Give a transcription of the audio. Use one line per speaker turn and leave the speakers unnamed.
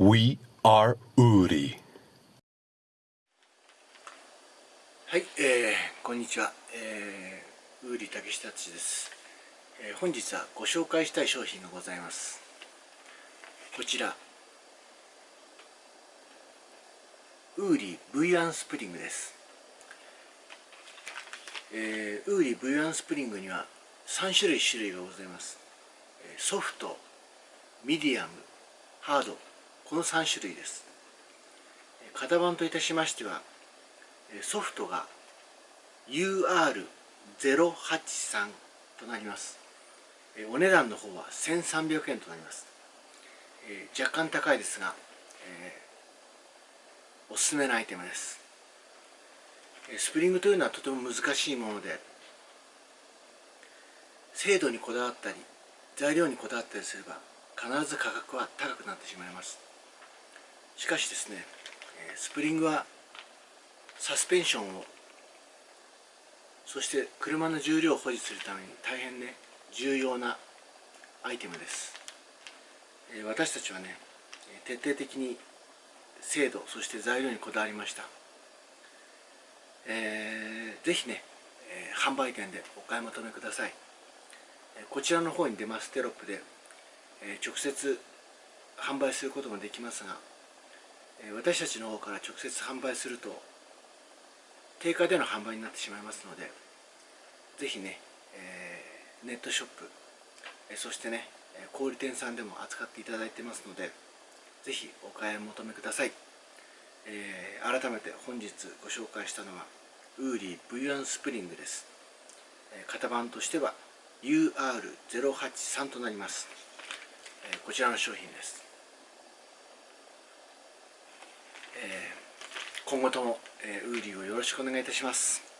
We are Uri.
はい、えー、こんにちは、えー、ウーリ竹下敦です、えー、本日はご紹介したい商品がございます。こちらウーリー V1 スプリングです、えー、ウーリー V1 スプリングには3種類種類がございます。えーソフトミディアムハード。この3種類です。型番といたしましてはソフトが UR083 となります。お値段の方は1300円となります。若干高いですが、えーおすすめのアイテムです。スプリングというのはとても難しいもので精度にこだわったり材料にこだわったりすれば必ず価格は高くなってしまいます。しかしですねスプリングはサスペンションをそして車の重量を保持するために大変ね重要なアイテムです。私たちはね徹底的に精度そして材料にこだわりました、えーぜひね、販売店でお買い求めください。こちらの方に出ますテロップで、直接販売することもできますが私たちの方から直接販売すると定価での販売になってしまいますのでぜひね、えーネットショップ、そしてね小売店さんでも扱っていただいてますのでぜひお買い求めください、えー改めて本日ご紹介したのはウーリー V1 スプリングです、型番としては UR083 となります、こちらの商品です。えー今後とも、えーウーリーをよろしくお願いいたします。